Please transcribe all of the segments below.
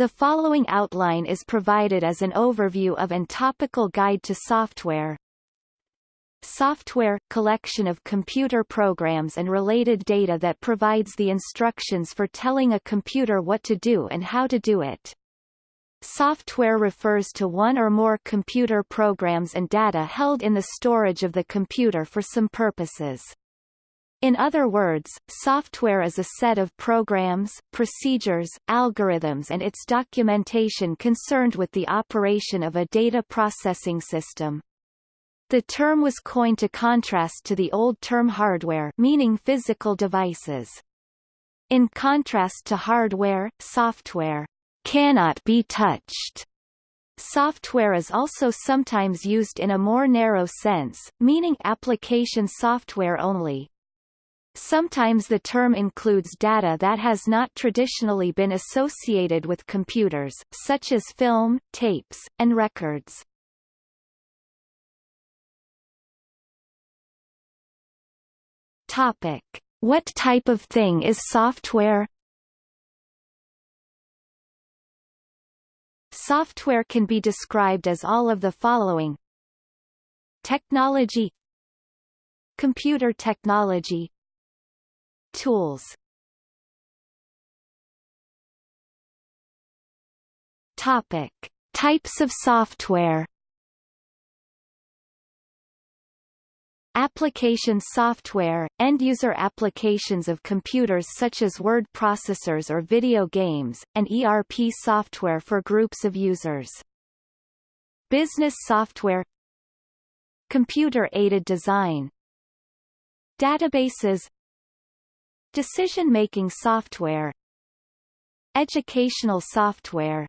The following outline is provided as an overview of and topical guide to software. Software – collection of computer programs and related data that provides the instructions for telling a computer what to do and how to do it. Software refers to one or more computer programs and data held in the storage of the computer for some purposes. In other words, software is a set of programs, procedures, algorithms and its documentation concerned with the operation of a data processing system. The term was coined to contrast to the old term hardware meaning physical devices. In contrast to hardware, software cannot be touched. Software is also sometimes used in a more narrow sense, meaning application software only. Sometimes the term includes data that has not traditionally been associated with computers, such as film, tapes, and records. Topic. What type of thing is software? Software can be described as all of the following Technology Computer technology Tools. Topic. Types of software. Application software, end-user applications of computers such as word processors or video games, and ERP software for groups of users. Business software. Computer-aided design. Databases Decision-making software Educational software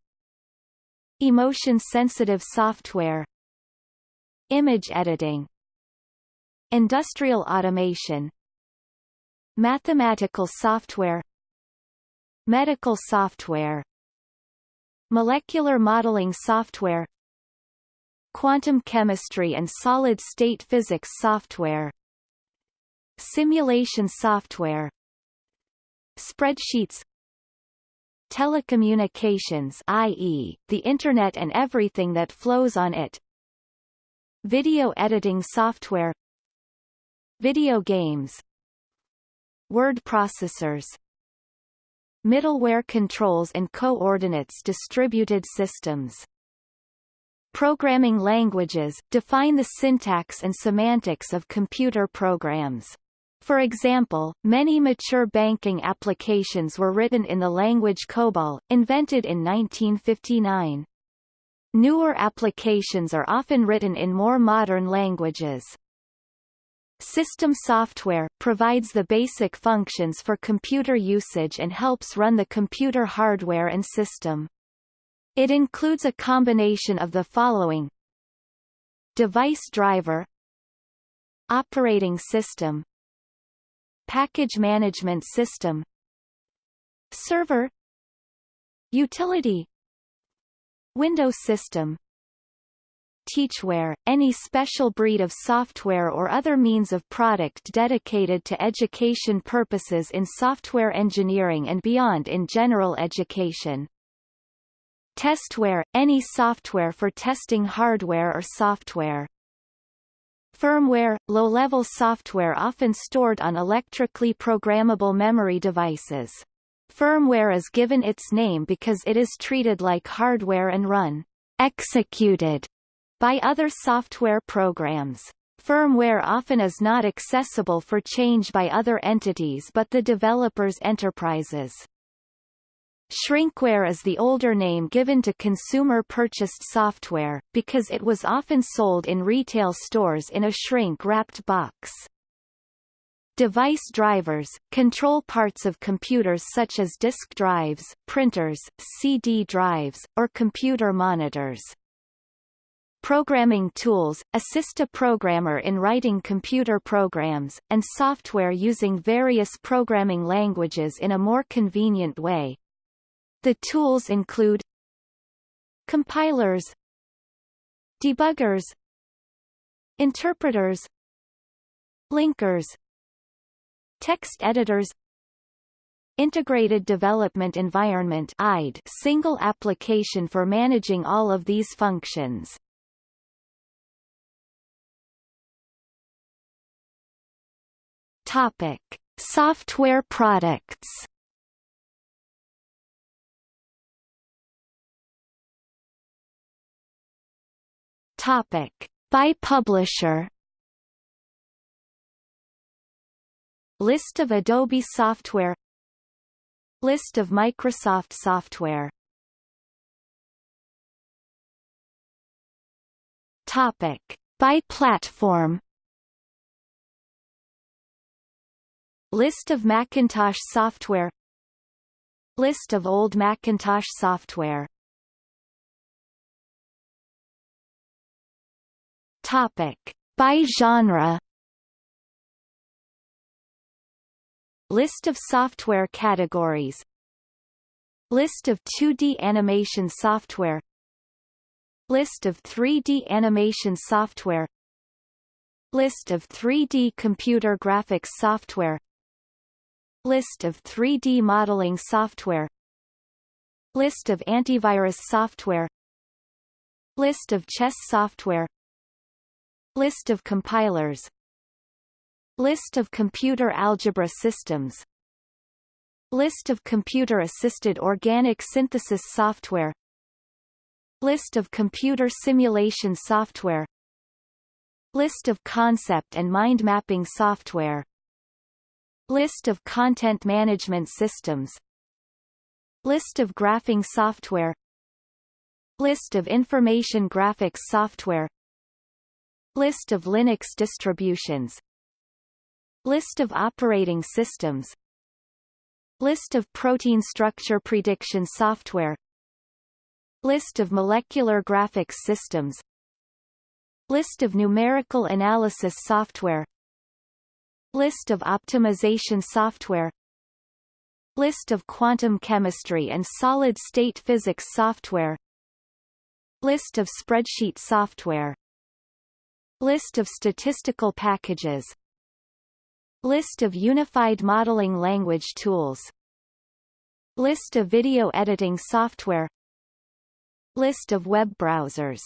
Emotion-sensitive software Image editing Industrial automation Mathematical software Medical software Molecular modeling software Quantum chemistry and solid-state physics software Simulation software Spreadsheets Telecommunications i.e., the Internet and everything that flows on it Video editing software Video games Word processors Middleware controls and coordinates distributed systems Programming languages, define the syntax and semantics of computer programs. For example, many mature banking applications were written in the language COBOL, invented in 1959. Newer applications are often written in more modern languages. System software, provides the basic functions for computer usage and helps run the computer hardware and system. It includes a combination of the following Device driver Operating system Package management system Server Utility Windows system Teachware, any special breed of software or other means of product dedicated to education purposes in software engineering and beyond in general education. Testware, any software for testing hardware or software. Firmware, low-level software often stored on electrically programmable memory devices. Firmware is given its name because it is treated like hardware and run executed by other software programs. Firmware often is not accessible for change by other entities but the developer's enterprises. Shrinkware is the older name given to consumer-purchased software, because it was often sold in retail stores in a shrink-wrapped box. Device drivers, control parts of computers such as disk drives, printers, CD drives, or computer monitors. Programming tools, assist a programmer in writing computer programs, and software using various programming languages in a more convenient way, the tools include compilers debuggers interpreters linkers text editors Integrated Development Environment IDE single application for managing all of these functions. Topic: Software products. Topic: By publisher. List of Adobe software List of Microsoft software Topic. By platform List of Macintosh software List of old Macintosh software Topic. By genre. List of software categories. List of 2D animation software. List of 3D animation software. List of 3D computer graphics software. List of 3D modeling software. List of antivirus software. List of chess software List of compilers. List of computer algebra systems. List of computer-assisted organic synthesis software. List of computer simulation software. List of concept and mind mapping software. List of content management systems. List of graphing software. List of information graphics software List of Linux distributions. List of operating systems. List of protein structure prediction software. List of molecular graphics systems. List of numerical analysis software. List of optimization software. List of quantum chemistry and solid-state physics software. List of spreadsheet software List of statistical packages. List of unified modeling language tools. List of video editing software. List of web browsers.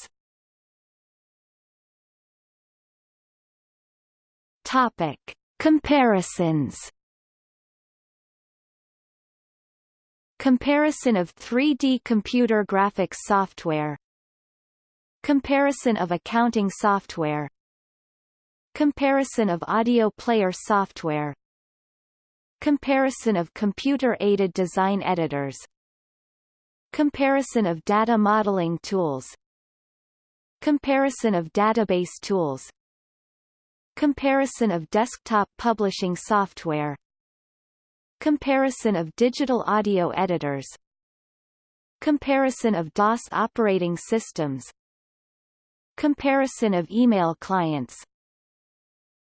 Topic. Comparisons. Comparison of 3D computer graphics software Comparison of accounting software. Comparison of audio player software. Comparison of computer-aided design editors. Comparison of data modeling tools. Comparison of database tools. Comparison of desktop publishing software. Comparison of digital audio editors. Comparison of DOS operating systems Comparison of email clients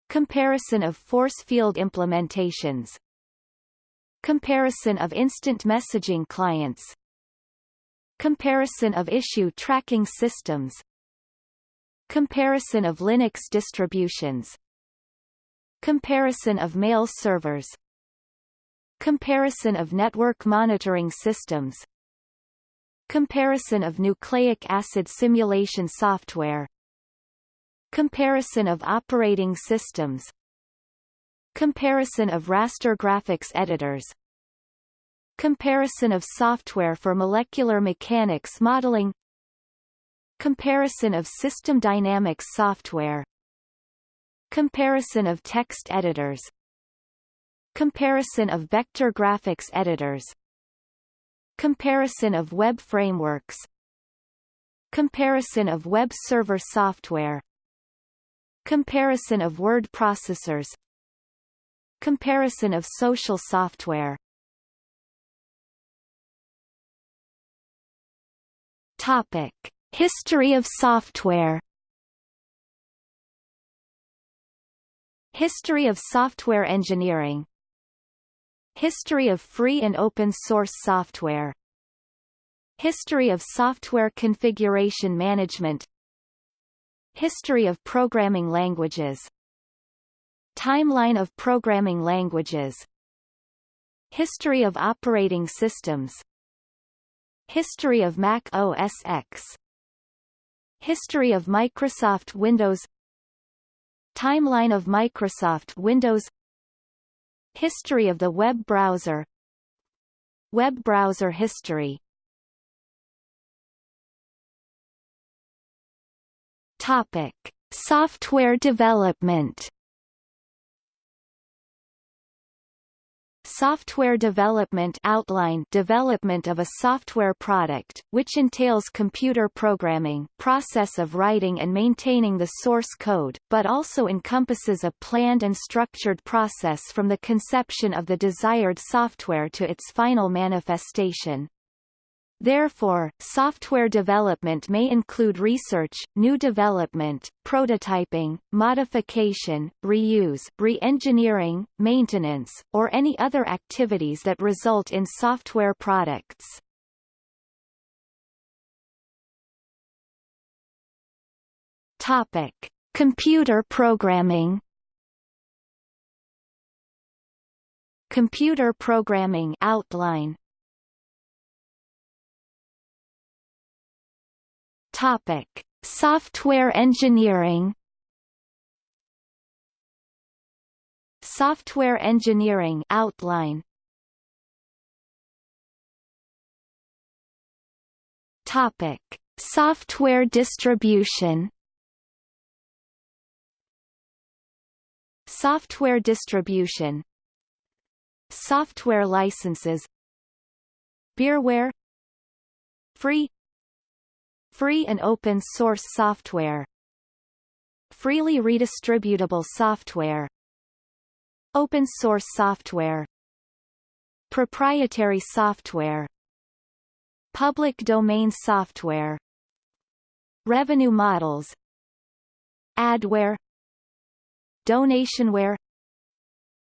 Comparison of force field implementations Comparison of instant messaging clients Comparison of issue tracking systems Comparison of Linux distributions Comparison of mail servers Comparison of network monitoring systems Comparison of nucleic acid simulation software. Comparison of operating systems. Comparison of raster graphics editors. Comparison of software for molecular mechanics modeling. Comparison of system dynamics software. Comparison of text editors. Comparison of vector graphics editors Comparison of web frameworks. Comparison of web server software. Comparison of word processors. Comparison of social software. Topic. History of software. History of software engineering History of free and open source software. History of software configuration management. History of programming languages. Timeline of programming languages. History of operating systems. History of Mac OS X. History of Microsoft Windows. Timeline of Microsoft Windows History of the web browser. Web browser history. Topic. Software development Software development outline development of a software product, which entails computer programming process of writing and maintaining the source code, but also encompasses a planned and structured process from the conception of the desired software to its final manifestation. Therefore, software development may include research, new development, prototyping, modification, reuse, re-engineering, maintenance, or any other activities that result in software products. Topic: Computer programming. Computer programming outline Topic: Software engineering. Software engineering outline. Topic: Software distribution. Software distribution. Software licenses. Beerware Free Free and open source software. Freely redistributable software. Open source software. Proprietary software. Public domain software. Revenue models. Adware. Donationware.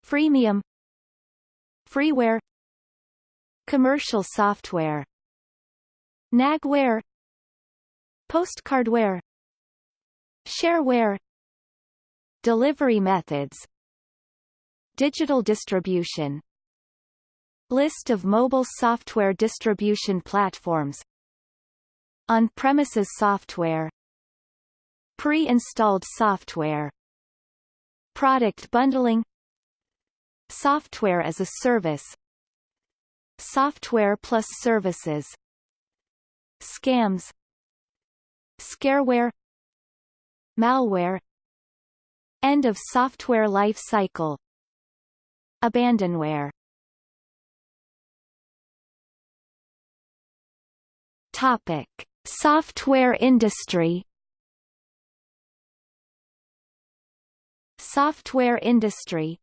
Freemium. Freeware. Commercial software. Nagware Postcardware Shareware Delivery methods Digital distribution List of mobile software distribution platforms On-premises software Pre-installed software Product bundling Software as a service Software plus services Scams Scareware Malware End of software life cycle Abandonware Topic: Software industry. Software industry.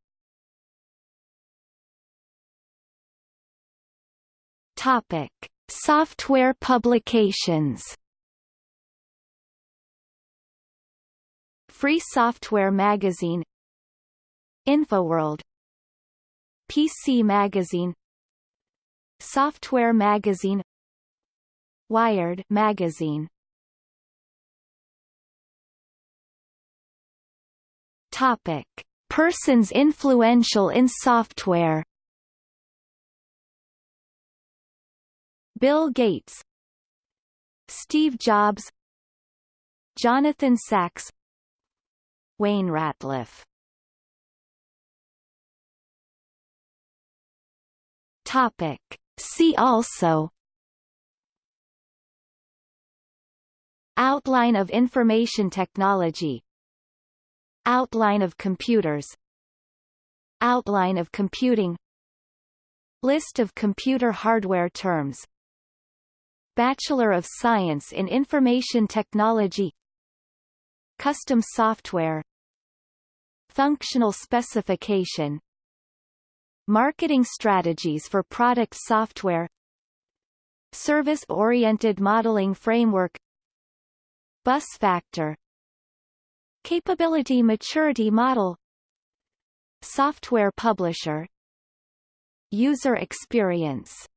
Topic: Software publications. Free Software Magazine InfoWorld PC Magazine Software Magazine Wired Magazine Topic: Persons influential in software. Bill Gates, Steve Jobs, Jonathan Sachs, Wayne Ratliff. Topic. See also. Outline of information technology. Outline of computers. Outline of computing. List of computer hardware terms. Bachelor of Science in Information Technology. Custom software Functional specification. Marketing strategies for product software. Service-oriented modeling framework. Bus factor. Capability maturity model. Software publisher. User experience